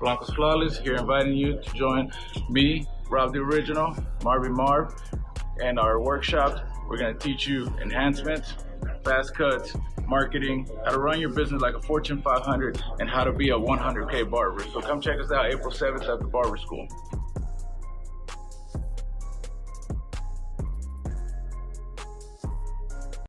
Blancos Flawless here inviting you to join me, Rob the Original, Marvin Marv, and our workshop. We're gonna teach you enhancements, fast cuts, marketing, how to run your business like a Fortune 500, and how to be a 100K barber. So come check us out April 7th at the Barber School.